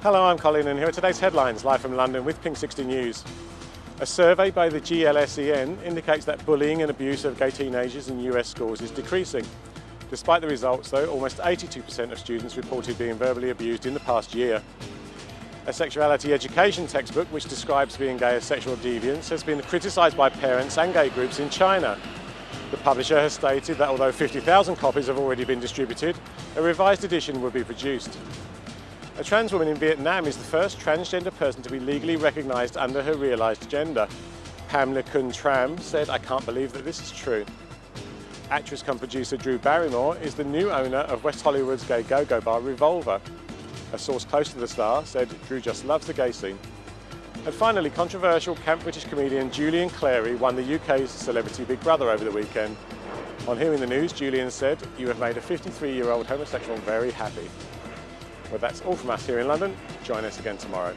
Hello, I'm Colin and here are today's headlines live from London with Pink 60 News. A survey by the GLSEN indicates that bullying and abuse of gay teenagers in US schools is decreasing. Despite the results though, almost 82% of students reported being verbally abused in the past year. A sexuality education textbook which describes being gay as sexual deviance has been criticised by parents and gay groups in China. The publisher has stated that although 50,000 copies have already been distributed, a revised edition will be produced. A trans woman in Vietnam is the first transgender person to be legally recognised under her realised gender. Pham Le Quynh Tram said, I can't believe that this is true. Actress come producer Drew Barrymore is the new owner of West Hollywood's gay go-go bar Revolver. A source close to the star said Drew just loves the gay scene. And finally, controversial camp British comedian Julian Clary won the UK's Celebrity Big Brother over the weekend. On hearing the news, Julian said, you have made a 53-year-old homosexual very happy. Well, that's all from us here in London. Join us again tomorrow.